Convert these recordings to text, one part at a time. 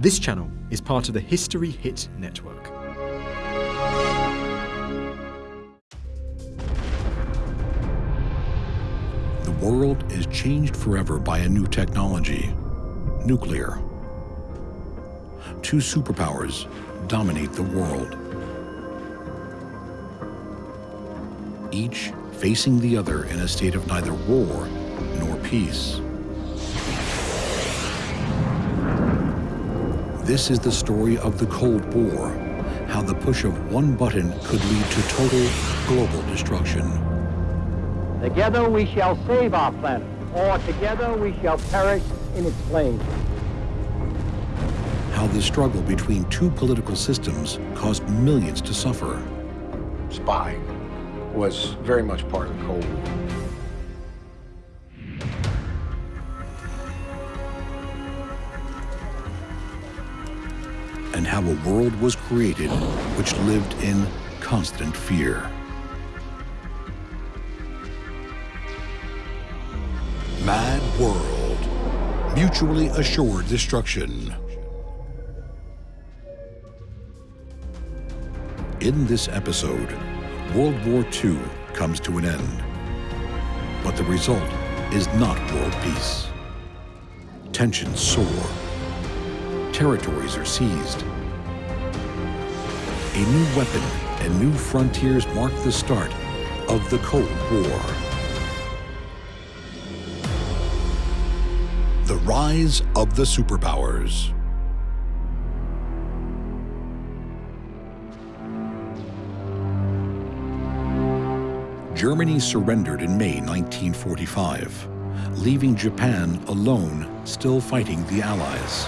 This channel is part of the History Hit network. The world is changed forever by a new technology, nuclear. Two superpowers dominate the world. Each facing the other in a state of neither war nor peace. This is the story of the Cold War, how the push of one button could lead to total global destruction. Together we shall save our planet, or together we shall perish in its flames. How the struggle between two political systems caused millions to suffer. Spying was very much part of the Cold War. How a world was created which lived in constant fear. Mad World. Mutually assured destruction. In this episode, World War II comes to an end. But the result is not world peace. Tensions soar. Territories are seized. A new weapon and new frontiers mark the start of the Cold War. The rise of the superpowers. Germany surrendered in May 1945, leaving Japan alone still fighting the Allies.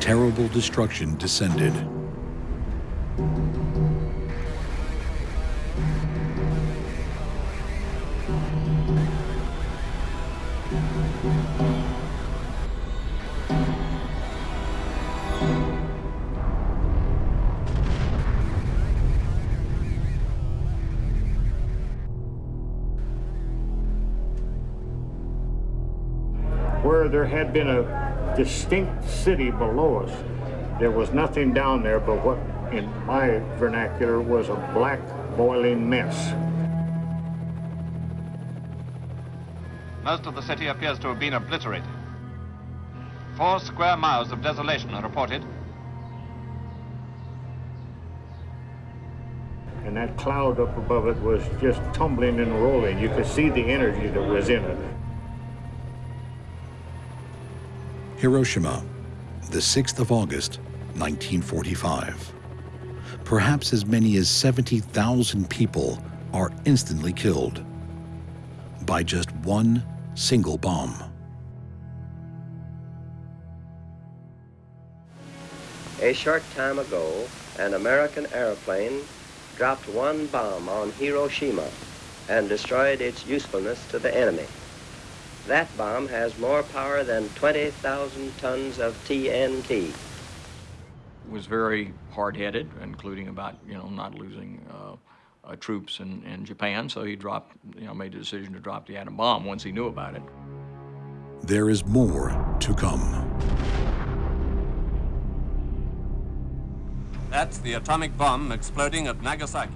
Terrible destruction descended. Had been a distinct city below us. There was nothing down there but what, in my vernacular, was a black boiling mess. Most of the city appears to have been obliterated. Four square miles of desolation are reported. And that cloud up above it was just tumbling and rolling. You could see the energy that was in it. Hiroshima, the 6th of August, 1945. Perhaps as many as 70,000 people are instantly killed by just one single bomb. A short time ago, an American airplane dropped one bomb on Hiroshima and destroyed its usefulness to the enemy. That bomb has more power than 20,000 tons of TNT. Was very hard-headed, including about, you know, not losing uh, uh, troops in, in Japan, so he dropped, you know, made the decision to drop the atom bomb once he knew about it. There is more to come. That's the atomic bomb exploding at Nagasaki.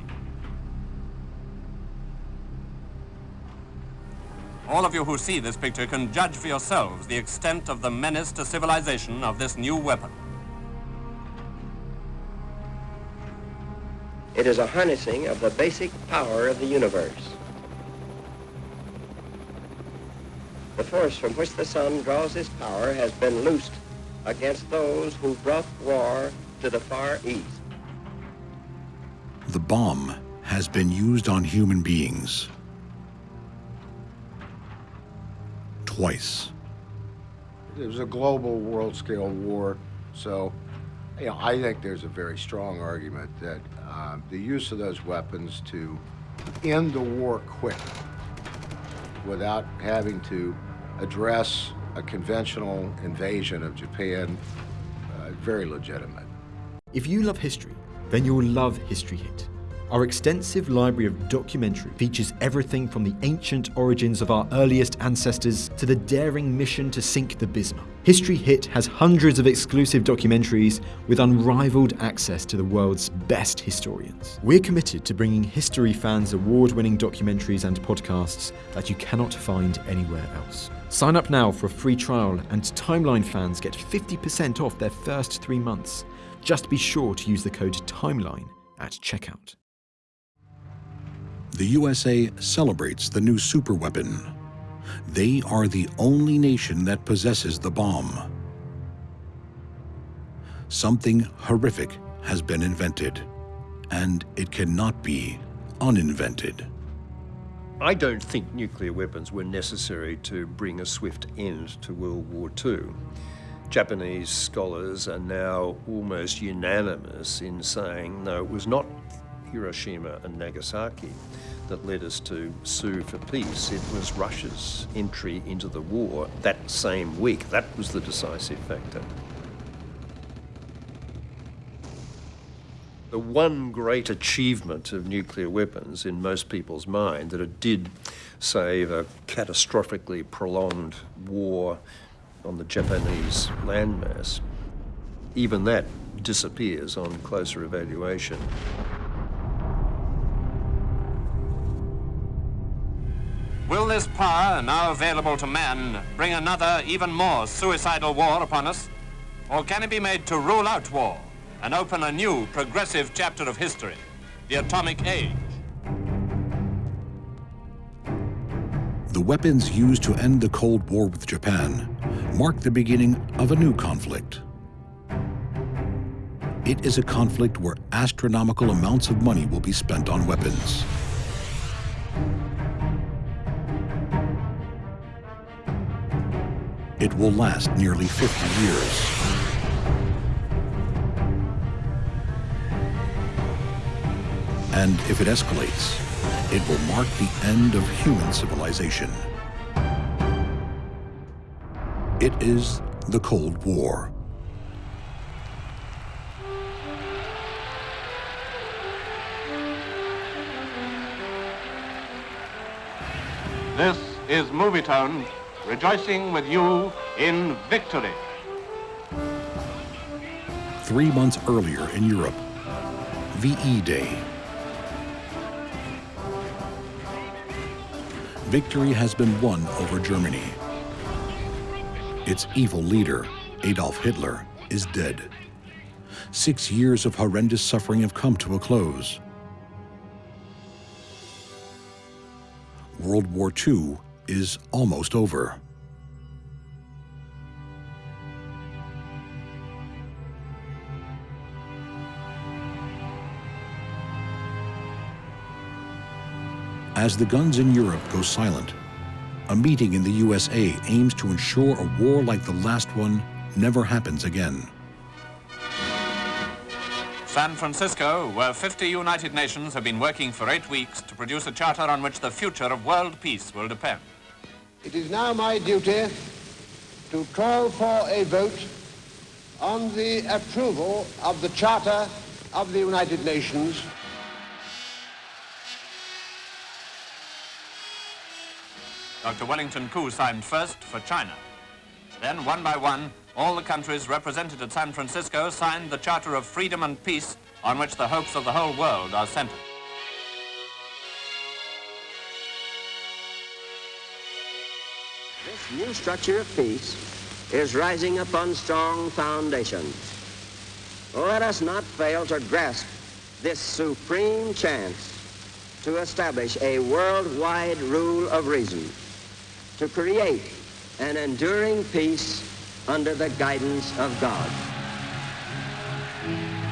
All of you who see this picture can judge for yourselves the extent of the menace to civilization of this new weapon. It is a harnessing of the basic power of the universe. The force from which the sun draws its power has been loosed against those who brought war to the Far East. The bomb has been used on human beings twice. It was a global world-scale war, so you know, I think there's a very strong argument that uh, the use of those weapons to end the war quick without having to address a conventional invasion of Japan, uh, very legitimate. If you love history, then you'll love History Hit. Our extensive library of documentary features everything from the ancient origins of our earliest ancestors to the daring mission to sink the Bismarck. History Hit has hundreds of exclusive documentaries with unrivaled access to the world's best historians. We're committed to bringing history fans award winning documentaries and podcasts that you cannot find anywhere else. Sign up now for a free trial, and Timeline fans get 50% off their first three months. Just be sure to use the code TIMELINE at checkout the USA celebrates the new superweapon. They are the only nation that possesses the bomb. Something horrific has been invented, and it cannot be uninvented. I don't think nuclear weapons were necessary to bring a swift end to World War II. Japanese scholars are now almost unanimous in saying, no, it was not Hiroshima and Nagasaki that led us to sue for peace. It was Russia's entry into the war that same week. That was the decisive factor. The one great achievement of nuclear weapons in most people's mind that it did save a catastrophically prolonged war on the Japanese landmass, even that disappears on closer evaluation. Will this power, now available to man, bring another, even more suicidal war upon us? Or can it be made to rule out war and open a new, progressive chapter of history, the atomic age? The weapons used to end the Cold War with Japan mark the beginning of a new conflict. It is a conflict where astronomical amounts of money will be spent on weapons. It will last nearly 50 years. And if it escalates, it will mark the end of human civilization. It is the Cold War. This is Movietone rejoicing with you in victory. Three months earlier in Europe, VE Day. Victory has been won over Germany. Its evil leader, Adolf Hitler, is dead. Six years of horrendous suffering have come to a close. World War II is almost over. As the guns in Europe go silent, a meeting in the USA aims to ensure a war like the last one never happens again. San Francisco, where 50 United Nations have been working for eight weeks to produce a charter on which the future of world peace will depend. It is now my duty to call for a vote on the approval of the Charter of the United Nations. Dr. Wellington Koo signed first for China. Then, one by one, all the countries represented at San Francisco signed the Charter of Freedom and Peace on which the hopes of the whole world are centered. New structure of peace is rising upon strong foundations. Let us not fail to grasp this supreme chance to establish a worldwide rule of reason, to create an enduring peace under the guidance of God.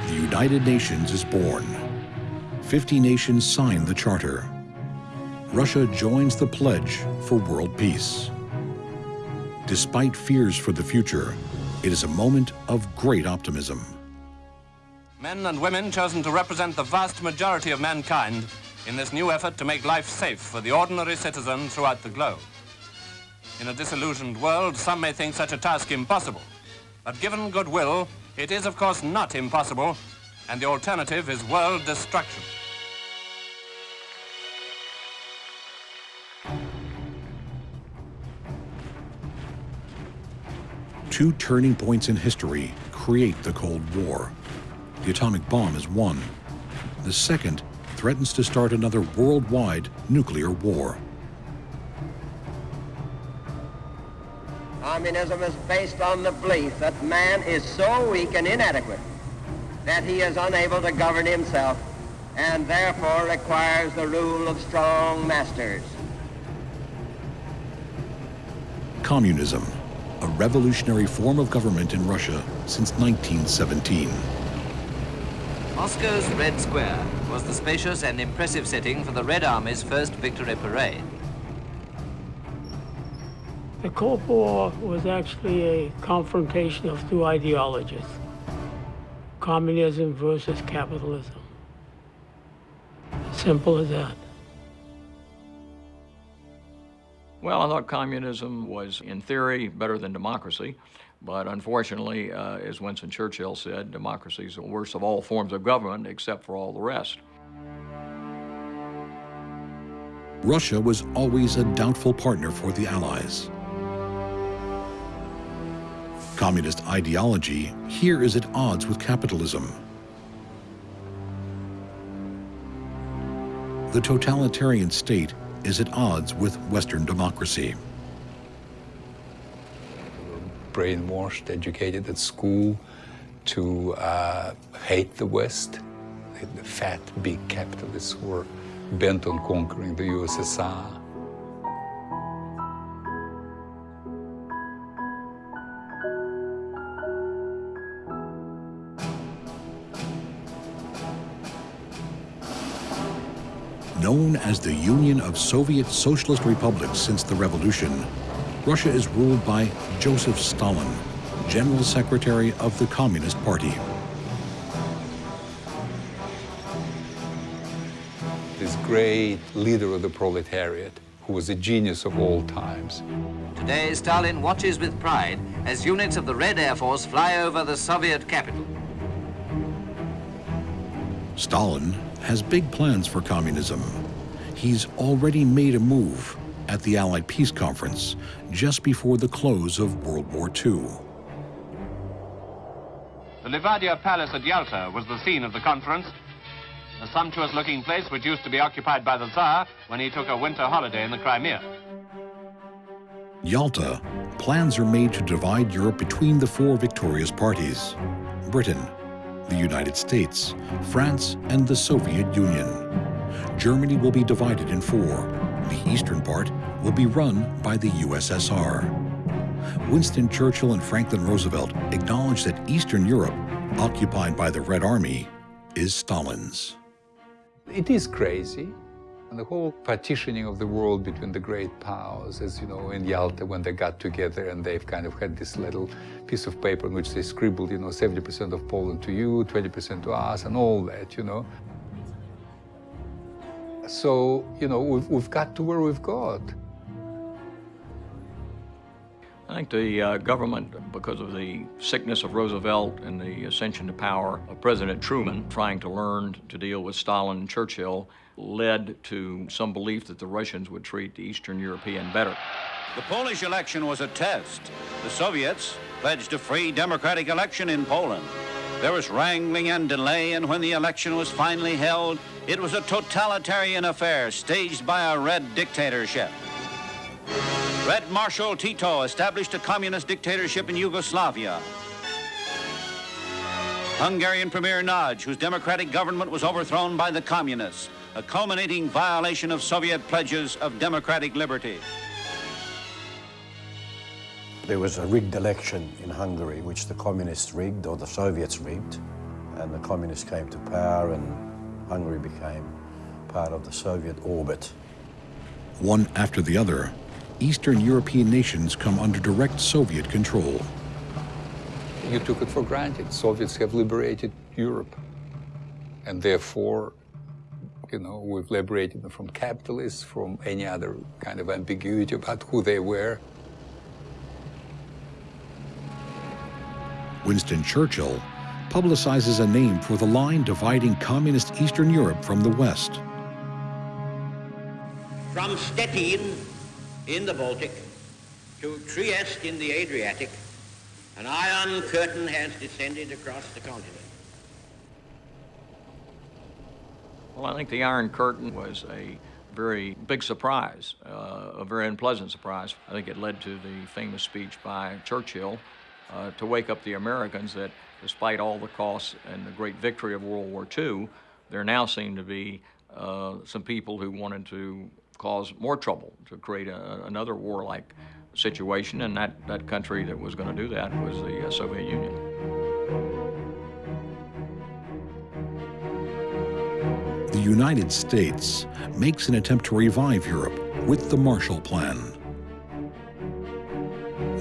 The United Nations is born. 50 nations sign the Charter. Russia joins the pledge for world peace. Despite fears for the future, it is a moment of great optimism. Men and women chosen to represent the vast majority of mankind in this new effort to make life safe for the ordinary citizen throughout the globe. In a disillusioned world, some may think such a task impossible. But given goodwill, it is of course not impossible, and the alternative is world destruction. Two turning points in history create the Cold War. The atomic bomb is one. The second threatens to start another worldwide nuclear war. Communism is based on the belief that man is so weak and inadequate that he is unable to govern himself and therefore requires the rule of strong masters. Communism, a revolutionary form of government in Russia since 1917. Moscow's Red Square was the spacious and impressive setting for the Red Army's first victory parade. The Cold War was actually a confrontation of two ideologies communism versus capitalism. Simple as that. Well, I thought communism was, in theory, better than democracy. But unfortunately, uh, as Winston Churchill said, democracy is the worst of all forms of government except for all the rest. Russia was always a doubtful partner for the Allies. Communist ideology here is at odds with capitalism. The totalitarian state is at odds with Western democracy. Brainwashed, educated at school to uh, hate the West. The fat, big capitalists were bent on conquering the USSR. Known as the Union of Soviet Socialist Republics since the revolution, Russia is ruled by Joseph Stalin, General Secretary of the Communist Party. This great leader of the proletariat, who was a genius of all times. Today, Stalin watches with pride as units of the Red Air Force fly over the Soviet capital. Stalin has big plans for communism. He's already made a move at the Allied Peace Conference just before the close of World War II. The Livadia Palace at Yalta was the scene of the conference, a sumptuous-looking place which used to be occupied by the Tsar when he took a winter holiday in the Crimea. Yalta, plans are made to divide Europe between the four victorious parties, Britain, the United States, France, and the Soviet Union. Germany will be divided in four. The eastern part will be run by the USSR. Winston Churchill and Franklin Roosevelt acknowledged that Eastern Europe, occupied by the Red Army, is Stalin's. It is crazy. And the whole partitioning of the world between the great powers, as you know, in Yalta when they got together and they've kind of had this little piece of paper in which they scribbled, you know, 70% of Poland to you, 20% to us, and all that, you know. So, you know, we've, we've got to where we've got. I think the uh, government, because of the sickness of Roosevelt and the ascension to power of President Truman, trying to learn to deal with Stalin and Churchill, led to some belief that the Russians would treat the Eastern European better. The Polish election was a test. The Soviets pledged a free democratic election in Poland. There was wrangling and delay, and when the election was finally held, it was a totalitarian affair staged by a red dictatorship. Red Marshal Tito established a communist dictatorship in Yugoslavia. Hungarian Premier Nagy, whose democratic government was overthrown by the communists, a culminating violation of Soviet pledges of democratic liberty. There was a rigged election in Hungary, which the communists rigged, or the Soviets rigged, and the communists came to power, and Hungary became part of the Soviet orbit. One after the other, Eastern European nations come under direct Soviet control. You took it for granted. Soviets have liberated Europe. And therefore, you know, we've liberated them from capitalists, from any other kind of ambiguity about who they were. Winston Churchill publicizes a name for the line dividing communist Eastern Europe from the West. From Stettin in the Baltic to Trieste in the Adriatic, An iron curtain has descended across the continent. Well, I think the Iron Curtain was a very big surprise, uh, a very unpleasant surprise. I think it led to the famous speech by Churchill uh, to wake up the Americans that despite all the costs and the great victory of World War II, there now seemed to be uh, some people who wanted to cause more trouble, to create a, another warlike situation, and that, that country that was going to do that was the uh, Soviet Union. The United States makes an attempt to revive Europe with the Marshall Plan.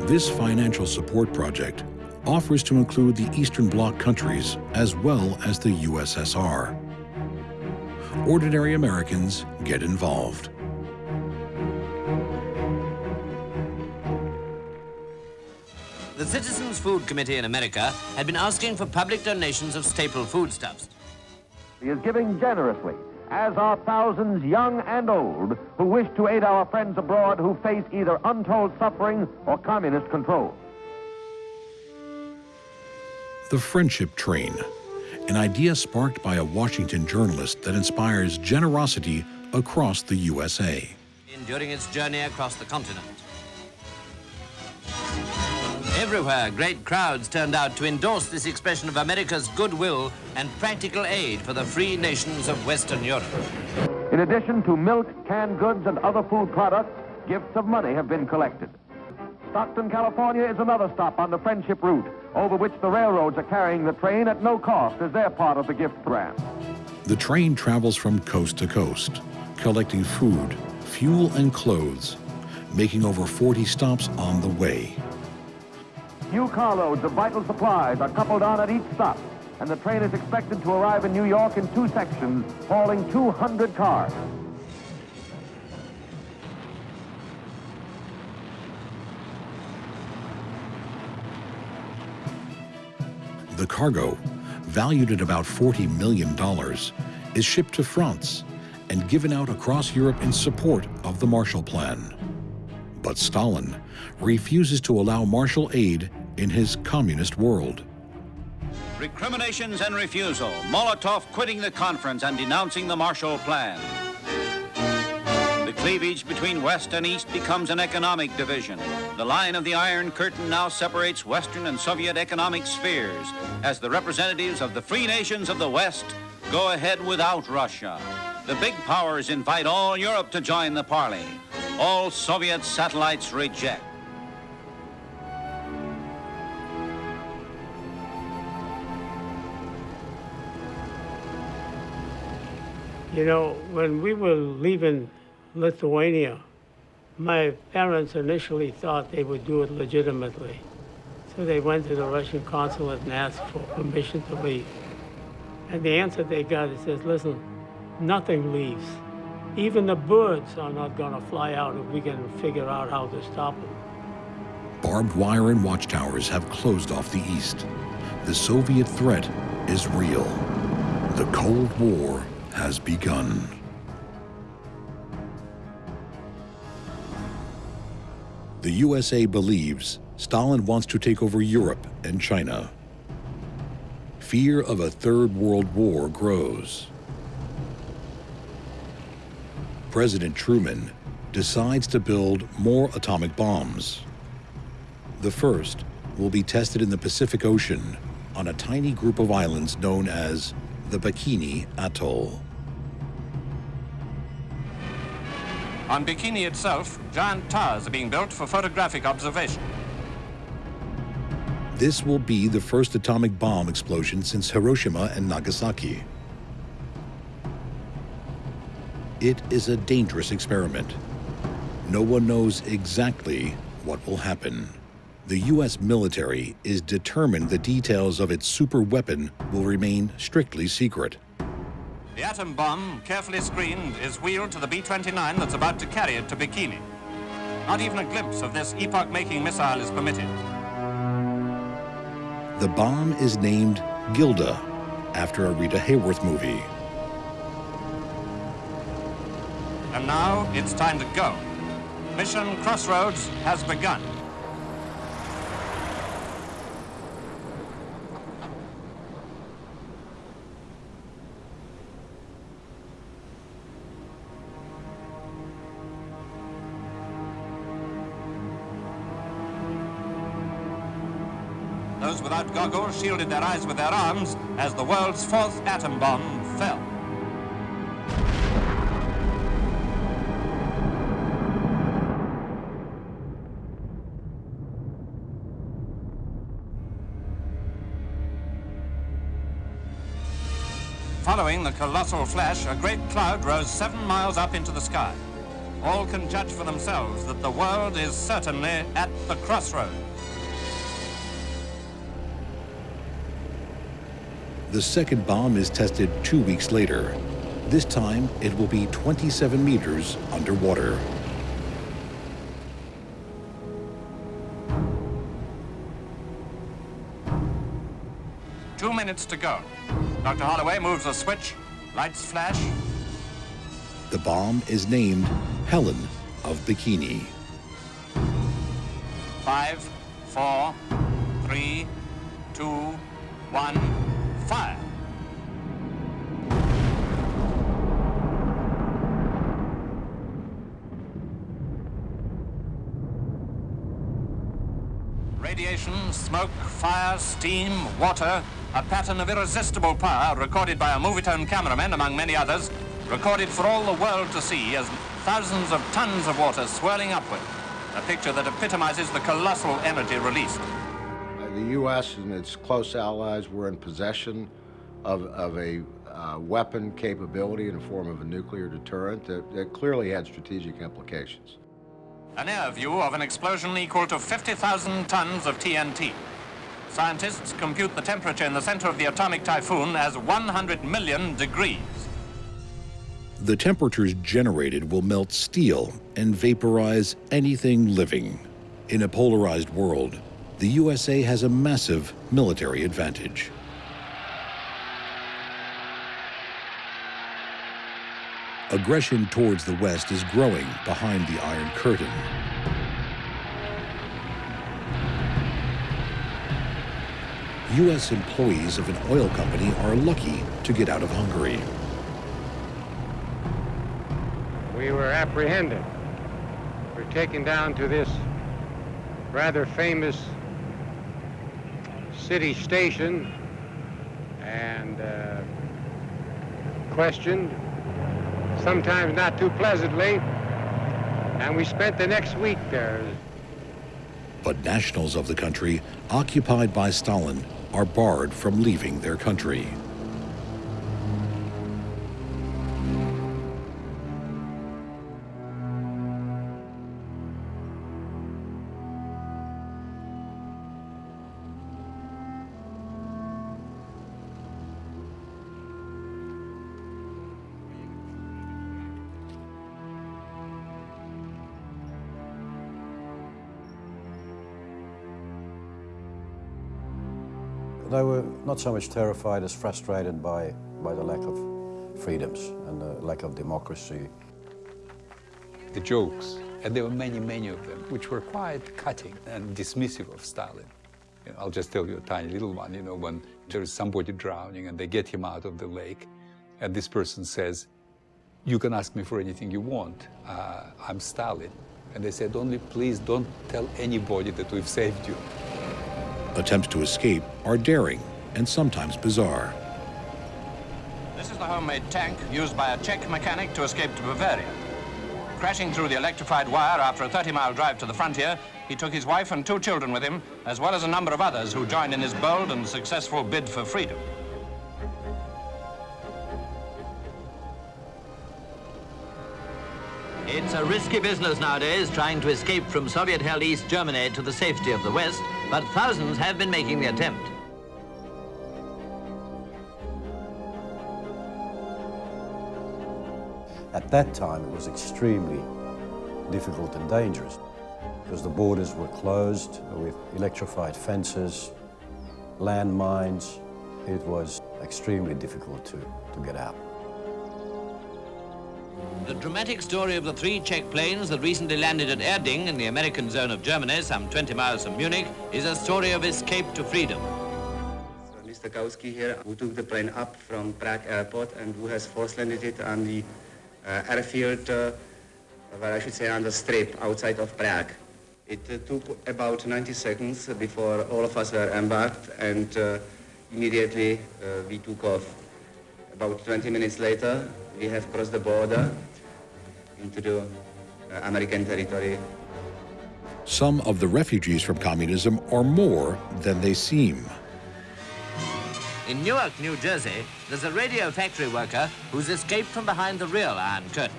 This financial support project offers to include the Eastern Bloc countries as well as the USSR. Ordinary Americans get involved. The Citizens Food Committee in America had been asking for public donations of staple foodstuffs. He is giving generously, as are thousands young and old who wish to aid our friends abroad who face either untold suffering or communist control. The Friendship Train, an idea sparked by a Washington journalist that inspires generosity across the USA. During its journey across the continent. Everywhere, great crowds turned out to endorse this expression of America's goodwill and practical aid for the free nations of Western Europe. In addition to milk, canned goods, and other food products, gifts of money have been collected. Stockton, California is another stop on the Friendship Route, over which the railroads are carrying the train at no cost as their part of the gift grant. The train travels from coast to coast, collecting food, fuel, and clothes, making over 40 stops on the way. New carloads of vital supplies are coupled on at each stop, and the train is expected to arrive in New York in two sections, hauling 200 cars. The cargo, valued at about $40 million, is shipped to France and given out across Europe in support of the Marshall Plan. But Stalin refuses to allow Marshall aid in his communist world. Recriminations and refusal. Molotov quitting the conference and denouncing the Marshall Plan. The cleavage between West and East becomes an economic division. The line of the Iron Curtain now separates Western and Soviet economic spheres as the representatives of the free nations of the West go ahead without Russia. The big powers invite all Europe to join the parley. All Soviet satellites reject. You know, when we were leaving Lithuania, my parents initially thought they would do it legitimately. So they went to the Russian consulate and asked for permission to leave. And the answer they got is says, listen, nothing leaves. Even the birds are not going to fly out if we can figure out how to stop them. Barbed wire and watchtowers have closed off the east. The Soviet threat is real. The Cold War has begun. The USA believes Stalin wants to take over Europe and China. Fear of a third world war grows. President Truman decides to build more atomic bombs. The first will be tested in the Pacific Ocean on a tiny group of islands known as the Bikini Atoll. On Bikini itself, giant towers are being built for photographic observation. This will be the first atomic bomb explosion since Hiroshima and Nagasaki. It is a dangerous experiment. No one knows exactly what will happen. The U.S. military is determined the details of its super weapon will remain strictly secret. The atom bomb, carefully screened, is wheeled to the B-29 that's about to carry it to Bikini. Not even a glimpse of this epoch-making missile is permitted. The bomb is named Gilda, after a Rita Hayworth movie. And now it's time to go. Mission Crossroads has begun. Shielded their eyes with their arms as the world's fourth atom bomb fell. Following the colossal flash, a great cloud rose seven miles up into the sky. All can judge for themselves that the world is certainly at the crossroads. The second bomb is tested two weeks later. This time, it will be 27 meters underwater. Two minutes to go. Dr. Holloway moves a switch, lights flash. The bomb is named Helen of Bikini. Five, four, three, two, one, fire. Radiation, smoke, fire, steam, water, a pattern of irresistible power recorded by a Movietone cameraman, among many others, recorded for all the world to see as thousands of tons of water swirling upward, a picture that epitomizes the colossal energy released. The U.S. and its close allies were in possession of, of a uh, weapon capability in the form of a nuclear deterrent that, that clearly had strategic implications. An air view of an explosion equal to 50,000 tons of TNT. Scientists compute the temperature in the center of the atomic typhoon as 100 million degrees. The temperatures generated will melt steel and vaporize anything living. In a polarized world, the USA has a massive military advantage. Aggression towards the West is growing behind the Iron Curtain. U.S. employees of an oil company are lucky to get out of Hungary. We were apprehended. We're taken down to this rather famous city station and uh, questioned, sometimes not too pleasantly, and we spent the next week there. But nationals of the country occupied by Stalin are barred from leaving their country. Not so much terrified as frustrated by, by the lack of freedoms and the lack of democracy. The jokes, and there were many, many of them, which were quite cutting and dismissive of Stalin. You know, I'll just tell you a tiny little one, you know, when there is somebody drowning and they get him out of the lake, and this person says, you can ask me for anything you want, uh, I'm Stalin. And they said, only please don't tell anybody that we've saved you. Attempts to escape are daring and sometimes bizarre. This is the homemade tank used by a Czech mechanic to escape to Bavaria. Crashing through the electrified wire after a 30-mile drive to the frontier, he took his wife and two children with him, as well as a number of others who joined in his bold and successful bid for freedom. It's a risky business nowadays trying to escape from Soviet-held East Germany to the safety of the West, but thousands have been making the attempt. At that time, it was extremely difficult and dangerous because the borders were closed with electrified fences, landmines. It was extremely difficult to, to get out. The dramatic story of the three Czech planes that recently landed at Erding in the American zone of Germany, some 20 miles from Munich, is a story of escape to freedom. Mr. Kautsky here, who took the plane up from Prague airport and who has force landed it on the airfield, uh, where I should say on the strip outside of Prague. It uh, took about 90 seconds before all of us were embarked, and uh, immediately we took off. About 20 minutes later, we have crossed the border into the American territory. Some of the refugees from communism are more than they seem. In Newark, New Jersey, there's a radio factory worker who's escaped from behind the real Iron Curtain.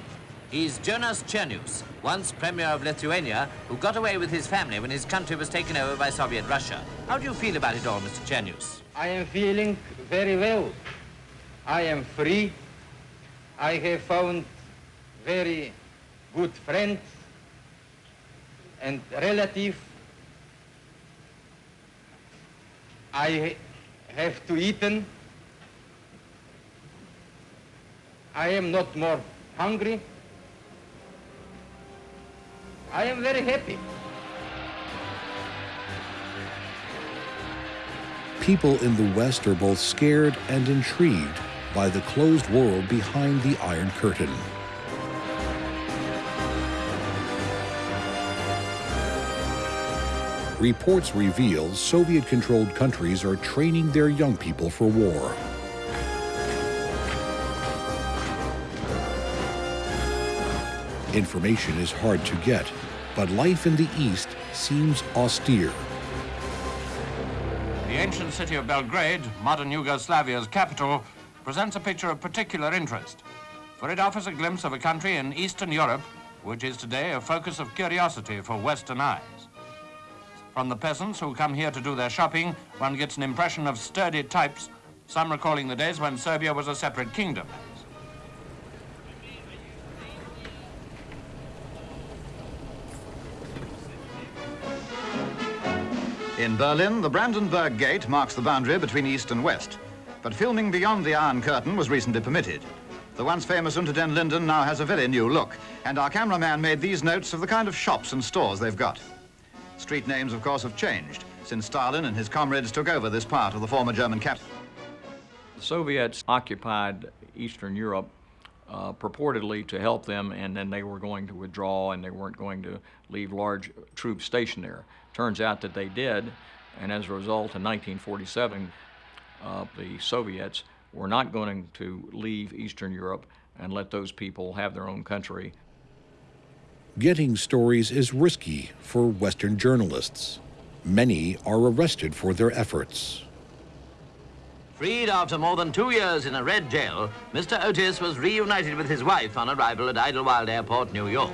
He's Jonas Chernius, once Premier of Lithuania, who got away with his family when his country was taken over by Soviet Russia. How do you feel about it all, Mr. Chernius? I am feeling very well. I am free. I have found very good friends and relatives. I have to eaten. I am not more hungry. I am very happy. People in the West are both scared and intrigued by the closed world behind the Iron Curtain. Reports reveal Soviet controlled countries are training their young people for war. Information is hard to get, but life in the East seems austere. The ancient city of Belgrade, modern Yugoslavia's capital, presents a picture of particular interest, for it offers a glimpse of a country in Eastern Europe, which is today a focus of curiosity for Western eyes. From the peasants who come here to do their shopping, one gets an impression of sturdy types, some recalling the days when Serbia was a separate kingdom. In Berlin, the Brandenburg Gate marks the boundary between East and West. But filming beyond the Iron Curtain was recently permitted. The once famous Unter den Linden now has a very new look, and our cameraman made these notes of the kind of shops and stores they've got. Street names, of course, have changed since Stalin and his comrades took over this part of the former German capital. The Soviets occupied Eastern Europe uh, purportedly to help them, and then they were going to withdraw and they weren't going to leave large troops stationed there. Turns out that they did, and as a result, in 1947, uh, the Soviets were not going to leave Eastern Europe and let those people have their own country. Getting stories is risky for Western journalists. Many are arrested for their efforts. Freed after more than two years in a red jail, Mr. Oatis was reunited with his wife on arrival at Idlewild Airport, New York.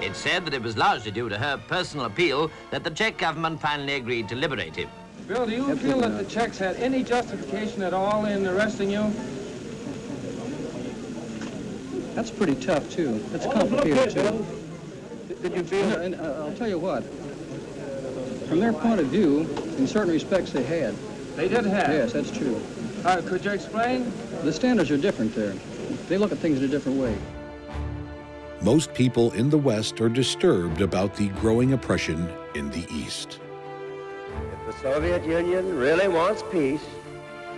It's said that it was largely due to her personal appeal that the Czech government finally agreed to liberate him. Bill, do you feel that the Czechs had any justification at all in arresting you? That's pretty tough, too. That's oh, complicated, too. Did you feel... And, uh, I'll tell you what. From their point of view, in certain respects, they had. They did have? Yes, that's true. Uh, could you explain? The standards are different there. They look at things in a different way. Most people in the West are disturbed about the growing oppression in the East. If the Soviet Union really wants peace,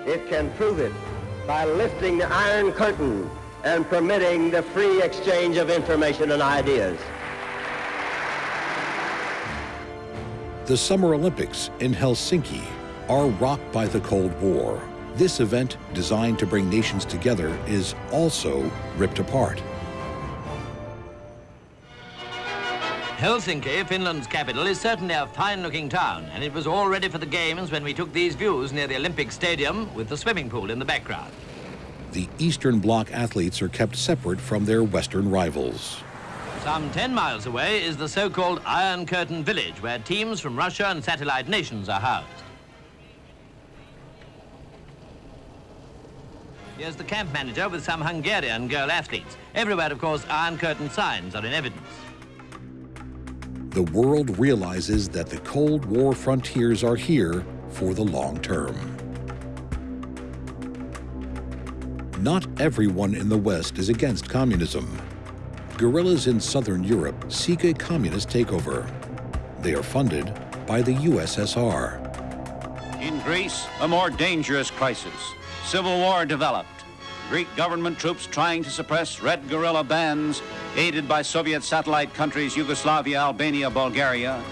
it can prove it by lifting the Iron Curtain and permitting the free exchange of information and ideas. The Summer Olympics in Helsinki are rocked by the Cold War. This event, designed to bring nations together, is also ripped apart. Helsinki, Finland's capital, is certainly a fine-looking town, and it was all ready for the games when we took these views near the Olympic Stadium with the swimming pool in the background. The Eastern Bloc athletes are kept separate from their Western rivals. Some 10 miles away is the so-called Iron Curtain Village, where teams from Russia and satellite nations are housed. Here's the camp manager with some Hungarian girl athletes. Everywhere, of course, Iron Curtain signs are in evidence. The world realizes that the Cold War frontiers are here for the long term. Not everyone in the West is against communism. Guerrillas in southern Europe seek a communist takeover. They are funded by the USSR. In Greece, a more dangerous crisis. Civil war developed. Greek government troops trying to suppress red guerrilla bands, aided by Soviet satellite countries Yugoslavia, Albania, Bulgaria,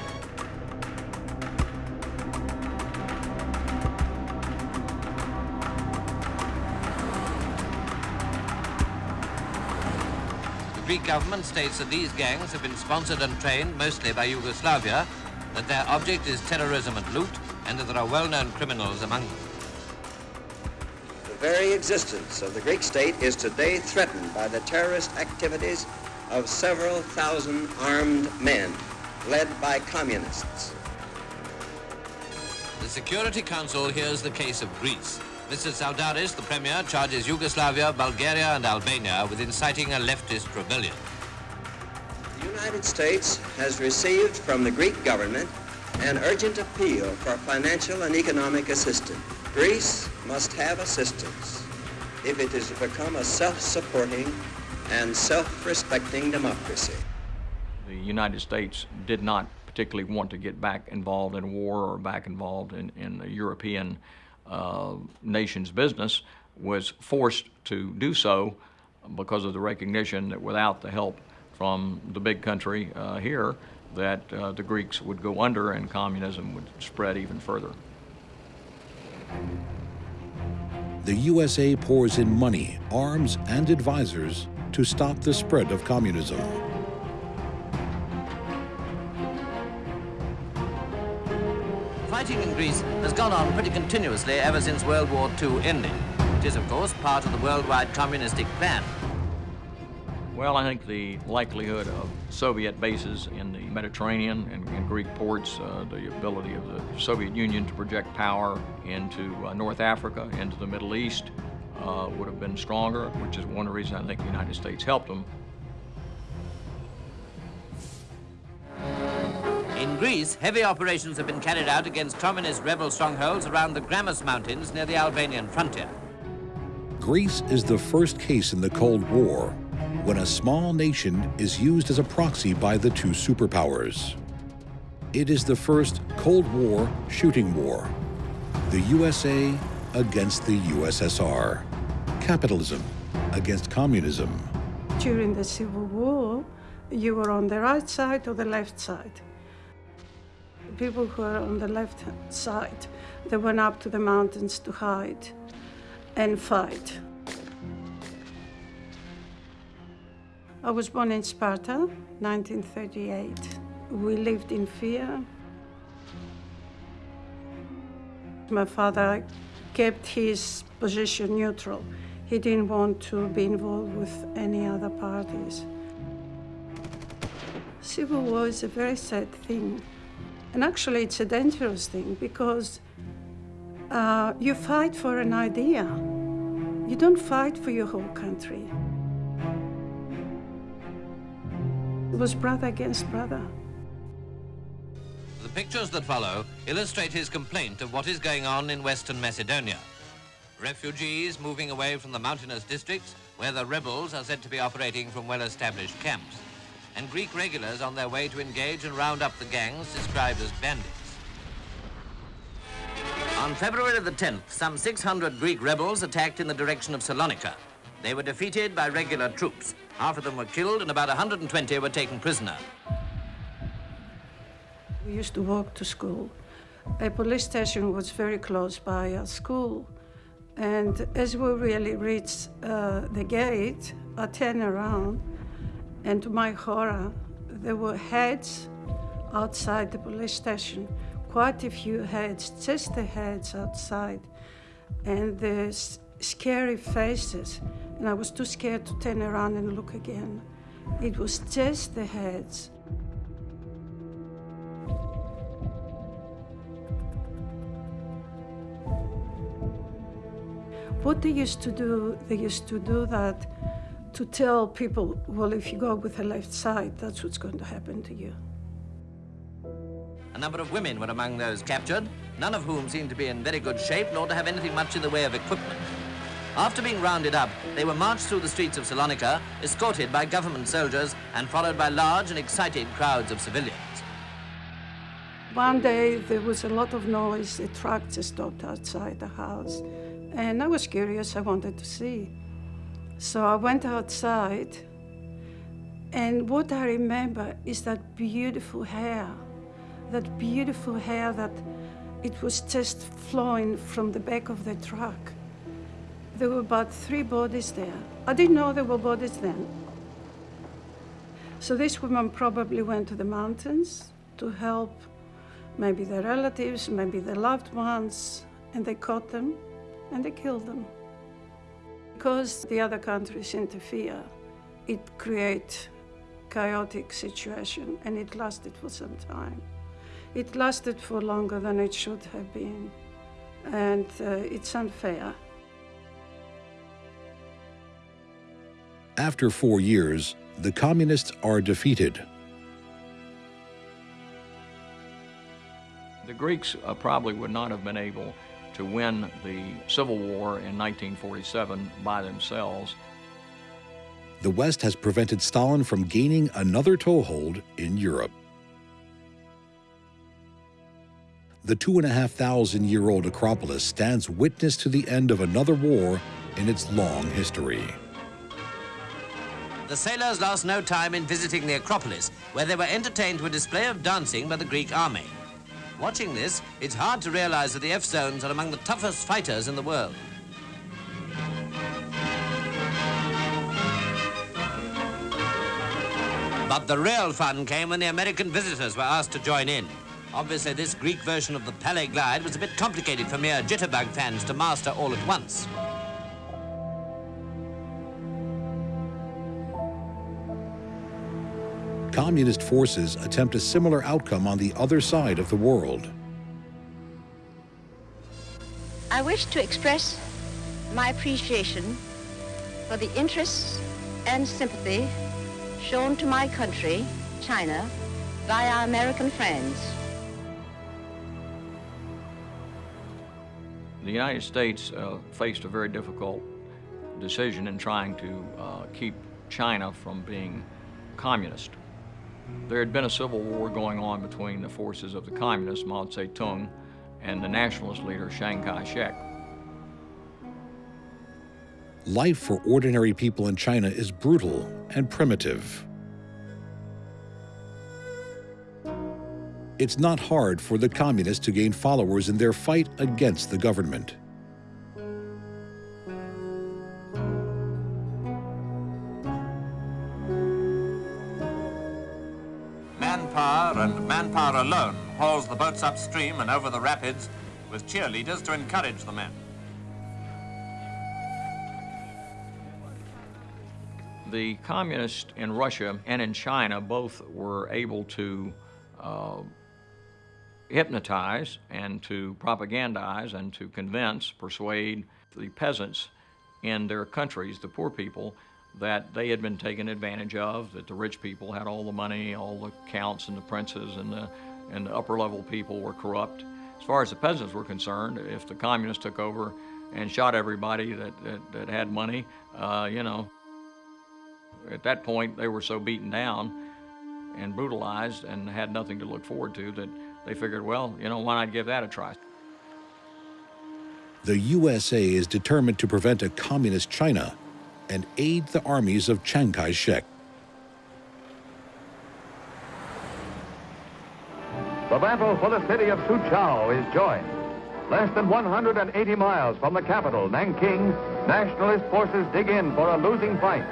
Greek government states that these gangs have been sponsored and trained mostly by Yugoslavia, that their object is terrorism and loot, and that there are well-known criminals among them. The very existence of the Greek state is today threatened by the terrorist activities of several thousand armed men led by communists. The Security Council hears the case of Greece. Mr. Tsaldaris, the Premier, charges Yugoslavia, Bulgaria and Albania with inciting a leftist rebellion. The United States has received from the Greek government an urgent appeal for financial and economic assistance. Greece must have assistance if it is to become a self-supporting and self-respecting democracy. The United States did not particularly want to get back involved in war or back involved in, in the European uh, nation's business, was forced to do so because of the recognition that without the help from the big country uh, here, that uh, the Greeks would go under and communism would spread even further. The USA pours in money, arms, and advisors to stop the spread of communism. In Greece has gone on pretty continuously ever since World War II ended. It is, of course, part of the worldwide communistic plan. Well, I think the likelihood of Soviet bases in the Mediterranean and, and Greek ports, uh, the ability of the Soviet Union to project power into uh, North Africa, into the Middle East, uh, would have been stronger, which is one reasons I think the United States helped them. In Greece, heavy operations have been carried out against communist rebel strongholds around the Grammos Mountains near the Albanian frontier. Greece is the first case in the Cold War when a small nation is used as a proxy by the two superpowers. It is the first Cold War shooting war. The USA against the USSR. Capitalism against communism. During the Civil War, you were on the right side or the left side. People who were on the left side, they went up to the mountains to hide and fight. I was born in Sparta, 1938. We lived in fear. My father kept his position neutral. He didn't want to be involved with any other parties. Civil war is a very sad thing. And actually, it's a dangerous thing because uh, you fight for an idea. You don't fight for your whole country. It was brother against brother. The pictures that follow illustrate his complaint of what is going on in Western Macedonia. Refugees moving away from the mountainous districts where the rebels are said to be operating from well-established camps, and Greek regulars on their way to engage and round up the gangs described as bandits. On February the 10th, some 600 Greek rebels attacked in the direction of Salonika. They were defeated by regular troops. Half of them were killed and about 120 were taken prisoner. We used to walk to school. A police station was very close by our school. And as we really reached uh, the gate, I turned around, and to my horror, there were heads outside the police station. Quite a few heads, just the heads outside. And the scary faces and I was too scared to turn around and look again. It was just the heads. What they used to do, they used to do that to tell people, well, if you go with the left side, that's what's going to happen to you. A number of women were among those captured, none of whom seemed to be in very good shape nor to have anything much in the way of equipment. After being rounded up, they were marched through the streets of Salonika, escorted by government soldiers and followed by large and excited crowds of civilians. One day there was a lot of noise, a truck just stopped outside the house. And I was curious, I wanted to see. So I went outside, and what I remember is that beautiful hair, that beautiful hair that it was just flowing from the back of the truck. There were about three bodies there. I didn't know there were bodies then. So this woman probably went to the mountains to help maybe their relatives, maybe their loved ones, and they caught them and they killed them. Because the other countries interfere, it creates chaotic situation and it lasted for some time. It lasted for longer than it should have been and uh, it's unfair. After four years, the communists are defeated. The Greeks uh, probably would not have been able to win the Civil War in 1947 by themselves. The West has prevented Stalin from gaining another toehold in Europe. The two and a half thousand year old Acropolis stands witness to the end of another war in its long history. The sailors lost no time in visiting the Acropolis, where they were entertained to a display of dancing by the Greek army. Watching this, it's hard to realize that the Evzones are among the toughest fighters in the world. But the real fun came when the American visitors were asked to join in. Obviously, this Greek version of the Palais Glide was a bit complicated for mere jitterbug fans to master all at once. Communist forces attempt a similar outcome on the other side of the world. I wish to express my appreciation for the interest and sympathy shown to my country, China, by our American friends. The United States uh, faced a very difficult decision in trying to uh, keep China from being communist. There had been a civil war going on between the forces of the communists, Mao Zedong, and the nationalist leader, Chiang Kai-shek. Life for ordinary people in China is brutal and primitive. It's not hard for the communists to gain followers in their fight against the government. Manpower alone hauls the boats upstream and over the rapids with cheerleaders to encourage the men. The communists in Russia and in China both were able to uh, hypnotize and to propagandize and to convince, persuade the peasants in their countries, the poor people, that they had been taken advantage of, that the rich people had all the money, all the counts and the princes and the, and the upper level people were corrupt. As far as the peasants were concerned, if the communists took over and shot everybody that, that, that had money, uh, you know, at that point they were so beaten down and brutalized and had nothing to look forward to that they figured, well, you know, why not give that a try? The USA is determined to prevent a communist China and aid the armies of Chiang Kai-shek. The battle for the city of Soochow is joined. Less than 180 miles from the capital, Nanking, nationalist forces dig in for a losing fight.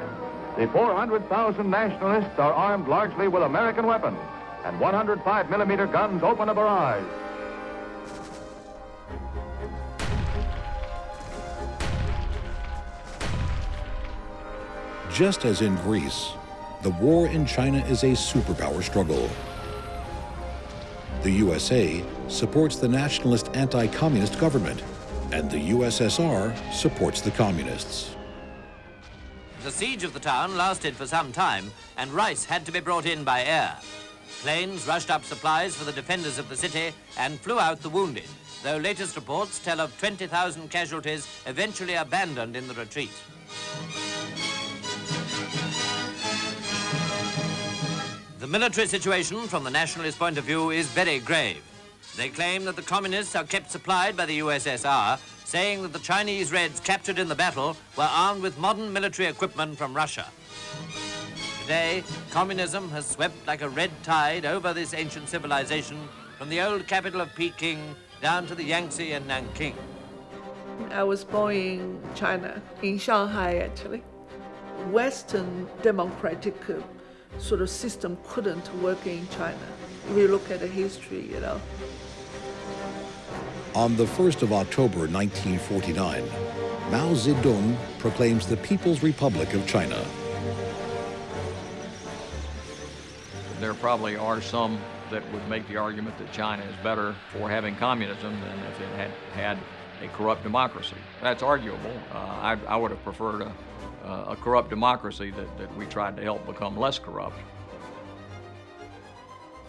The 400,000 nationalists are armed largely with American weapons, and 105 millimeter guns open a barrage. Just as in Greece, the war in China is a superpower struggle. The USA supports the nationalist anti-communist government, and the USSR supports the communists. The siege of the town lasted for some time, and rice had to be brought in by air. Planes rushed up supplies for the defenders of the city and flew out the wounded, though latest reports tell of 20,000 casualties eventually abandoned in the retreat. The military situation from the nationalist point of view is very grave. They claim that the communists are kept supplied by the USSR, saying that the Chinese Reds captured in the battle were armed with modern military equipment from Russia. Today, communism has swept like a red tide over this ancient civilization from the old capital of Peking down to the Yangtze and Nanking. I was born in China, in Shanghai actually. Western democratic sort of system couldn't work in China. If you look at the history, you know. On the 1st of October 1949, Mao Zedong proclaims the People's Republic of China. There probably are some that would make the argument that China is better for having communism than if it had had a corrupt democracy. That's arguable. Uh, I, I, would have preferred a, a corrupt democracy that, that we tried to help become less corrupt.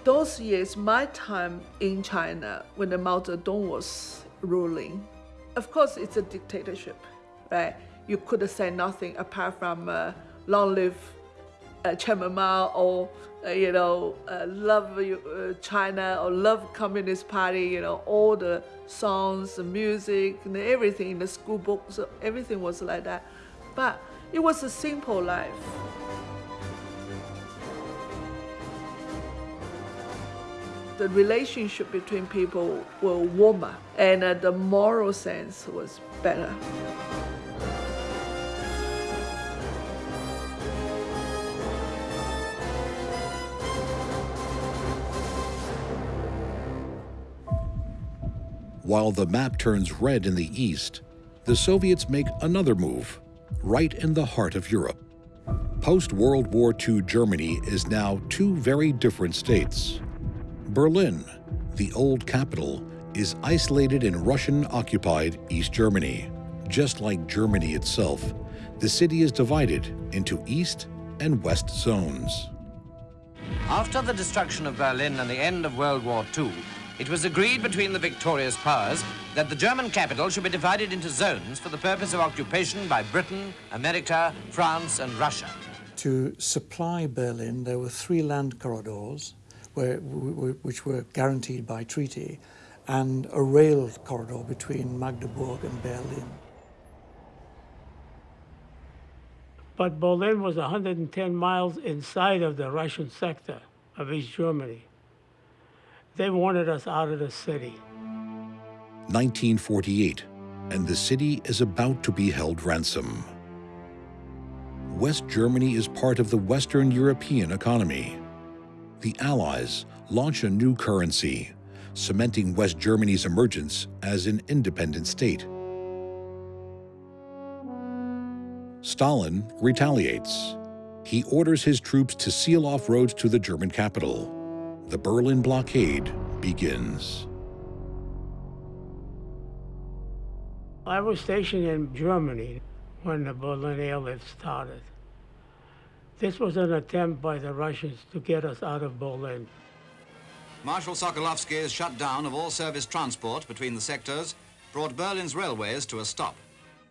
Those years, my time in China, when the Mao Zedong was ruling, of course it's a dictatorship, right? You could say nothing apart from uh, long live uh, Chairman Mao or uh, you know uh, love uh, China or love Communist Party. You know all the songs, the music, and everything in the school books. Everything was like that, but it was a simple life. The relationship between people were warmer, and uh, the moral sense was better. While the map turns red in the east, the Soviets make another move, right in the heart of Europe. Post-World War II Germany is now two very different states. Berlin, the old capital, is isolated in Russian-occupied East Germany. Just like Germany itself, the city is divided into East and West zones. After the destruction of Berlin and the end of World War II, it was agreed between the victorious powers that the German capital should be divided into zones for the purpose of occupation by Britain, America, France, and Russia. To supply Berlin, there were three land corridors where, which were guaranteed by treaty and a rail corridor between Magdeburg and Berlin. But Berlin was 110 miles inside of the Russian sector of East Germany. They wanted us out of the city. 1948, and the city is about to be held ransom. West Germany is part of the Western European economy. The Allies launch a new currency, cementing West Germany's emergence as an independent state. Stalin retaliates. He orders his troops to seal off roads to the German capital the Berlin blockade begins. I was stationed in Germany when the Berlin airlift started. This was an attempt by the Russians to get us out of Berlin. Marshal Sokolovsky's shutdown of all service transport between the sectors brought Berlin's railways to a stop.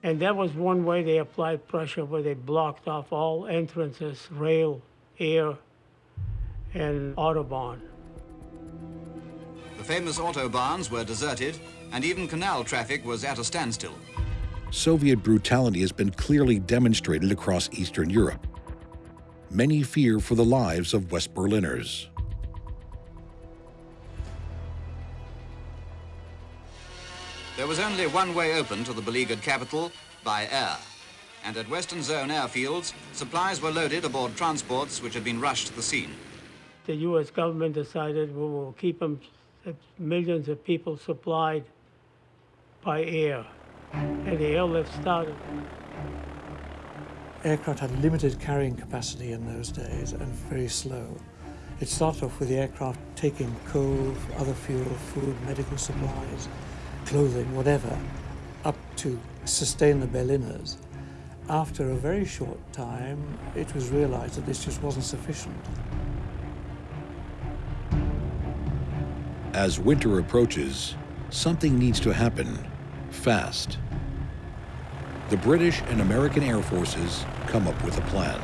And that was one way they applied pressure where they blocked off all entrances, rail, air, and Autobahn. The famous Autobahns were deserted, and even canal traffic was at a standstill. Soviet brutality has been clearly demonstrated across Eastern Europe. Many fear for the lives of West Berliners. There was only one way open to the beleaguered capital, by air. And at Western Zone airfields, supplies were loaded aboard transports which had been rushed to the scene the U.S. government decided we will keep them, millions of people supplied by air. And the airlift started. Aircraft had limited carrying capacity in those days and very slow. It started off with the aircraft taking coal, other fuel, food, medical supplies, clothing, whatever, up to sustain the Berliners. After a very short time, it was realized that this just wasn't sufficient. As winter approaches, something needs to happen, fast. The British and American Air Forces come up with a plan.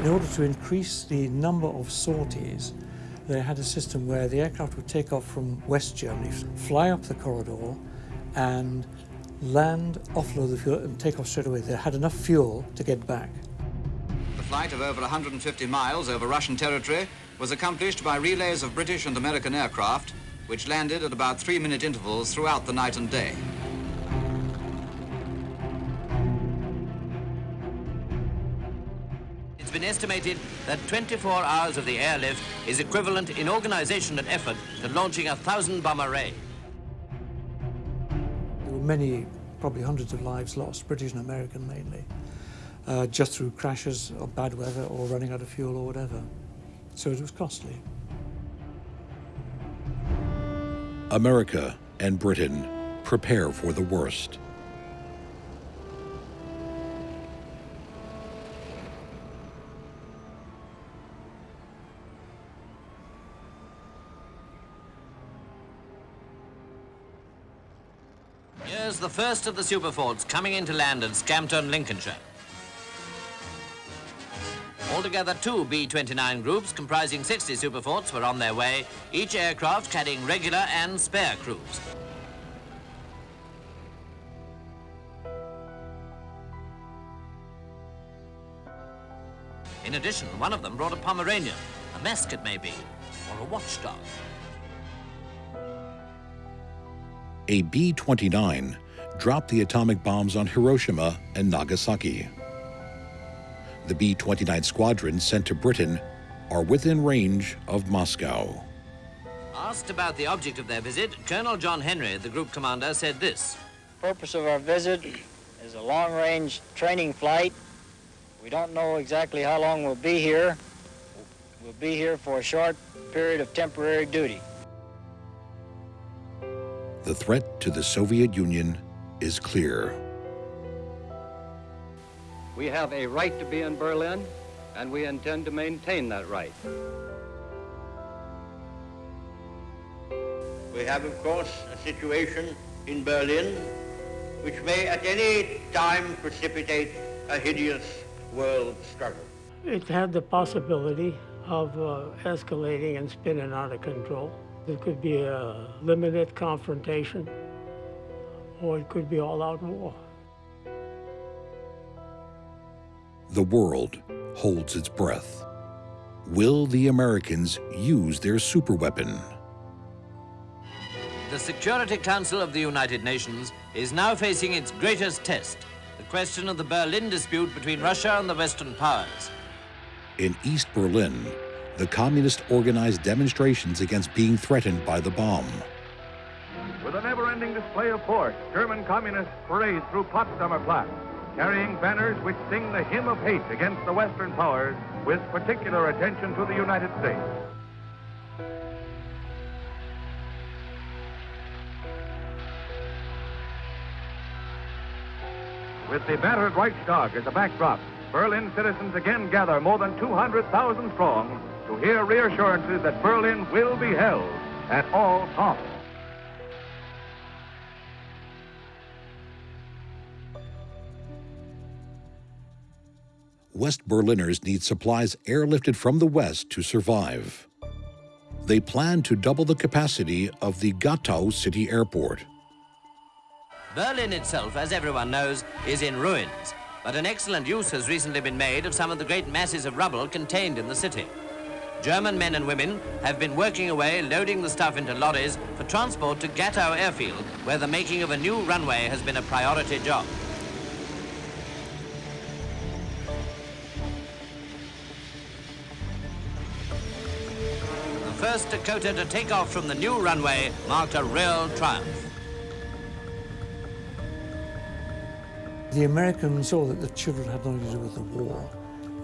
In order to increase the number of sorties, they had a system where the aircraft would take off from West Germany, fly up the corridor, and land, offload the fuel, and take off straight away. They had enough fuel to get back. The flight of over 150 miles over Russian territory was accomplished by relays of British and American aircraft, which landed at about three-minute intervals throughout the night and day. It's been estimated that 24 hours of the airlift is equivalent in organization and effort to launching a thousand bomber array. There were many, probably hundreds of lives lost, British and American mainly, uh, just through crashes or bad weather or running out of fuel or whatever. So it was costly. America and Britain prepare for the worst. Here's the first of the superforts coming into land in Scampton, Lincolnshire. Altogether, two B-29 groups comprising 60 superforts were on their way, each aircraft carrying regular and spare crews. In addition, one of them brought a Pomeranian, a mascot maybe, or a watchdog. A B 29 dropped the atomic bombs on Hiroshima and Nagasaki. The B 29 squadron sent to Britain are within range of Moscow. Asked about the object of their visit, Colonel John Henry, the group commander, said this. purpose of our visit is a long-range training flight. We don't know exactly how long we'll be here. We'll be here for a short period of temporary duty. The threat to the Soviet Union is clear. We have a right to be in Berlin, and we intend to maintain that right. We have, of course, a situation in Berlin which may at any time precipitate a hideous world struggle. It had the possibility of uh, escalating and spinning out of control. There could be a limited confrontation, or it could be all-out war. The world holds its breath. Will the Americans use their superweapon? The Security Council of the United Nations is now facing its greatest test, the question of the Berlin dispute between Russia and the Western powers. In East Berlin, the communists organized demonstrations against being threatened by the bomb. With a never-ending display of force, German communists parade through Potsdamer Platz, carrying banners which sing the hymn of hate against the Western powers, with particular attention to the United States. With the battered Reichstag as a backdrop, Berlin citizens again gather more than 200,000 strong to hear reassurances that Berlin will be held at all costs. West Berliners need supplies airlifted from the west to survive. They plan to double the capacity of the Gatow city airport. Berlin itself, as everyone knows, is in ruins, but an excellent use has recently been made of some of the great masses of rubble contained in the city. German men and women have been working away loading the stuff into lorries for transport to Gatow airfield, where the making of a new runway has been a priority job. First Dakota to take off from the new runway marked a real triumph. The Americans saw that the children had nothing to do with the war,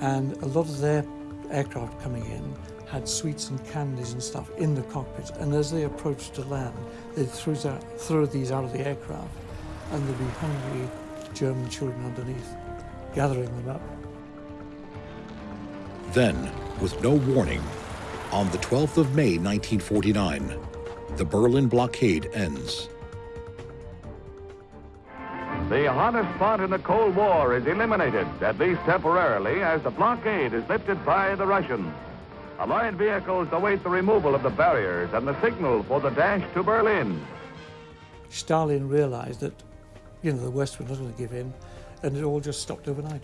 and a lot of their aircraft coming in had sweets and candies and stuff in the cockpits, and as they approached to land, they'd throw, that, throw these out of the aircraft, and there'd be hungry German children underneath, gathering them up. Then, with no warning, on the 12th of May 1949, the Berlin blockade ends. The hottest spot in the Cold War is eliminated, at least temporarily, as the blockade is lifted by the Russians. Allied vehicles await the removal of the barriers and the signal for the dash to Berlin. Stalin realized that, you know, the West were not going to give in, and it all just stopped overnight.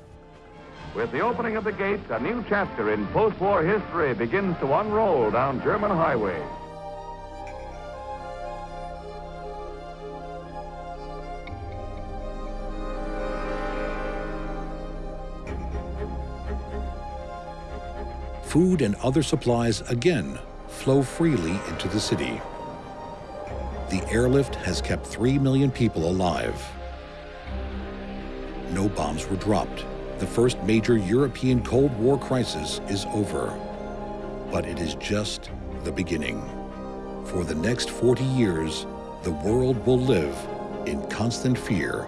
With the opening of the gates, a new chapter in post-war history begins to unroll down German highways. food and other supplies again flow freely into the city. The airlift has kept 3 million people alive. No bombs were dropped. The first major European Cold War crisis is over. But it is just the beginning. For the next 40 years, the world will live in constant fear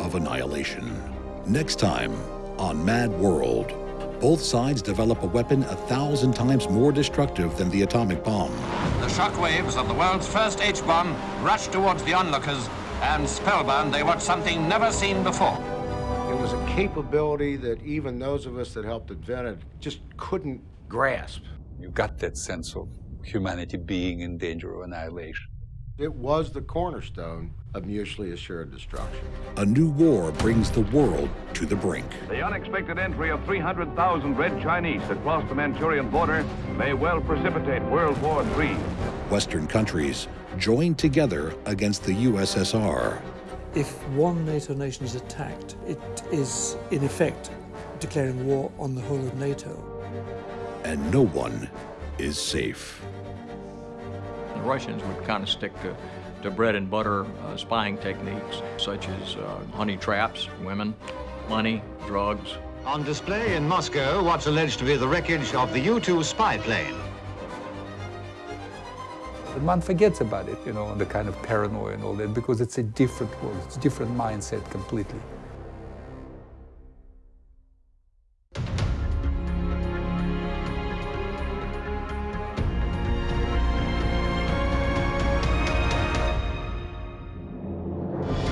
of annihilation. Next time on Mad World, both sides develop a weapon a thousand times more destructive than the atomic bomb. The shock waves of the world's first H-bomb rush towards the onlookers, and spellbound they watch something never seen before. It was a capability that even those of us that helped invent it just couldn't grasp. You got that sense of humanity being in danger of annihilation. It was the cornerstone of mutually assured destruction. A new war brings the world to the brink. The unexpected entry of 300,000 Red Chinese across the Manchurian border may well precipitate World War III. Western countries join together against the USSR. If one NATO nation is attacked, it is in effect declaring war on the whole of NATO. And no one is safe. The Russians would kind of stick to, to bread and butter uh, spying techniques, such as uh, honey traps, women, money, drugs. On display in Moscow, what's alleged to be the wreckage of the U-2 spy plane. One forgets about it, you know, the kind of paranoia and all that, because it's a different world, it's a different mindset completely.